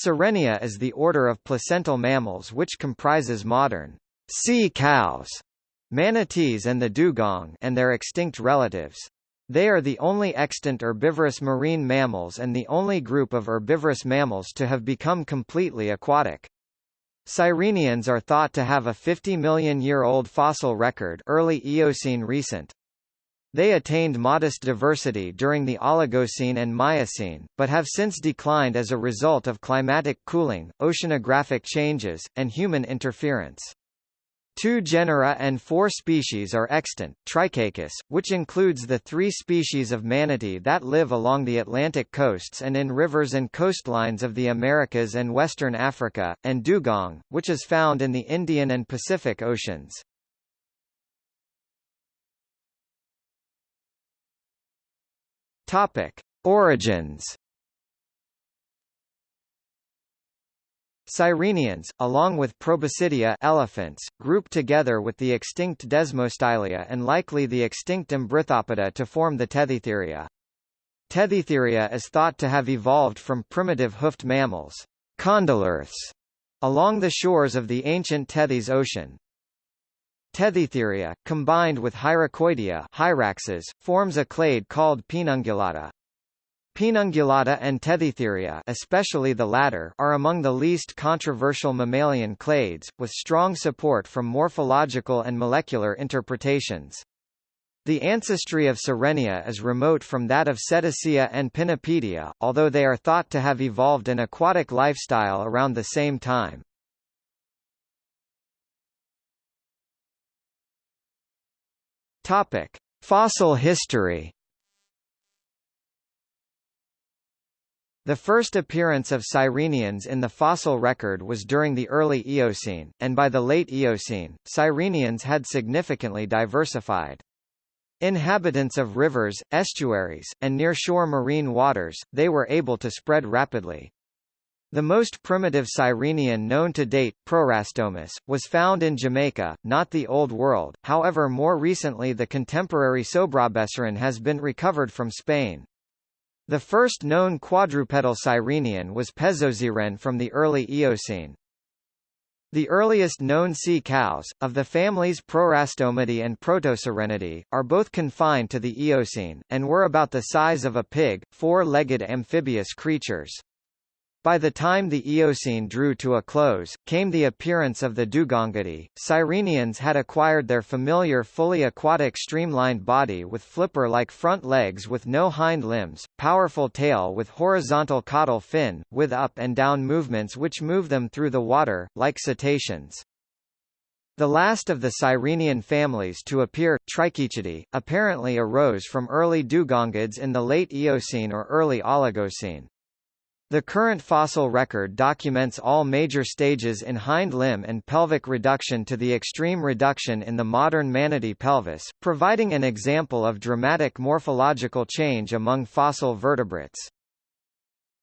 Sirenia is the order of placental mammals which comprises modern sea cows, manatees and the dugong and their extinct relatives. They are the only extant herbivorous marine mammals and the only group of herbivorous mammals to have become completely aquatic. Sirenians are thought to have a 50 million year old fossil record early Eocene recent. They attained modest diversity during the Oligocene and Miocene, but have since declined as a result of climatic cooling, oceanographic changes, and human interference. Two genera and four species are extant, Trichechus, which includes the three species of manatee that live along the Atlantic coasts and in rivers and coastlines of the Americas and western Africa, and dugong, which is found in the Indian and Pacific Oceans. Topic. Origins Sirenians, along with Proboscidea elephants, group together with the extinct Desmostylia and likely the extinct Embrithopoda to form the Tethystheria. Tethystheria is thought to have evolved from primitive hoofed mammals, condylarths, along the shores of the ancient Tethys Ocean. Tethystheria, combined with Hyracoidea hyraxes, forms a clade called Paenungulata. Paenungulata and Tethystheria especially the latter are among the least controversial mammalian clades, with strong support from morphological and molecular interpretations. The ancestry of Sirenia is remote from that of Cetacea and Pinnipedia, although they are thought to have evolved an aquatic lifestyle around the same time. Topic: Fossil history The first appearance of Sirenians in the fossil record was during the early Eocene, and by the late Eocene, Sirenians had significantly diversified. Inhabitants of rivers, estuaries, and nearshore marine waters, they were able to spread rapidly. The most primitive Sirenian known to date, Prorastomus, was found in Jamaica, not the Old World, however more recently the contemporary Sobrarbesiren has been recovered from Spain. The first known quadrupedal sirenian was Pezosiren from the early Eocene. The earliest known sea cows, of the families Prorastomidae and Protosirenidae, are both confined to the Eocene, and were about the size of a pig, four-legged amphibious creatures. By the time the Eocene drew to a close, came the appearance of the Dugongidae. Sirenians had acquired their familiar fully aquatic streamlined body with flipper-like front legs with no hind limbs, powerful tail with horizontal caudal fin, with up and down movements which move them through the water, like cetaceans. The last of the Sirenian families to appear, Trichechidae, apparently arose from early dugongids in the late Eocene or early Oligocene. The current fossil record documents all major stages in hind limb and pelvic reduction to the extreme reduction in the modern manatee pelvis, providing an example of dramatic morphological change among fossil vertebrates.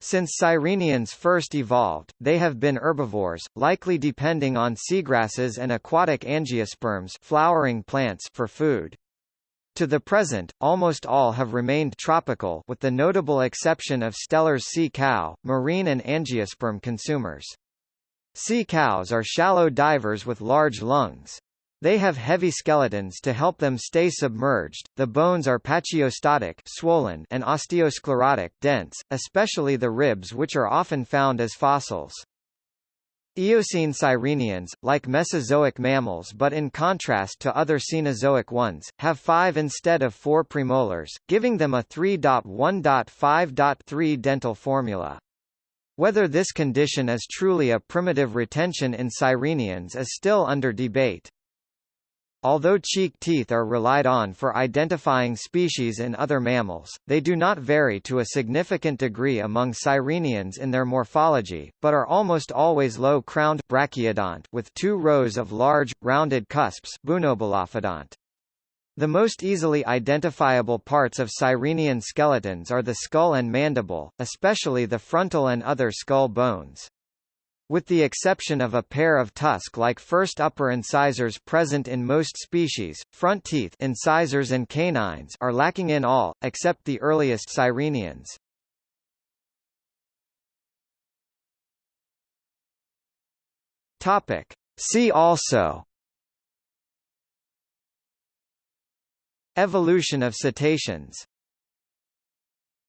Since Sirenians first evolved, they have been herbivores, likely depending on seagrasses and aquatic angiosperms flowering plants for food. To the present, almost all have remained tropical with the notable exception of Steller's sea cow, marine and angiosperm consumers. Sea cows are shallow divers with large lungs. They have heavy skeletons to help them stay submerged. The bones are pachyostotic, swollen, and osteosclerotic, dense, especially the ribs which are often found as fossils. Eocene sirenians, like Mesozoic mammals but in contrast to other Cenozoic ones, have five instead of four premolars, giving them a 3.1.5.3 dental formula. Whether this condition is truly a primitive retention in sirenians is still under debate. Although cheek teeth are relied on for identifying species in other mammals, they do not vary to a significant degree among sirenians in their morphology, but are almost always low-crowned brachydont with two rows of large, rounded cusps The most easily identifiable parts of sirenian skeletons are the skull and mandible, especially the frontal and other skull bones. With the exception of a pair of tusk-like first upper incisors present in most species, front teeth incisors and canines are lacking in all, except the earliest sirenians. Topic. See also Evolution of cetaceans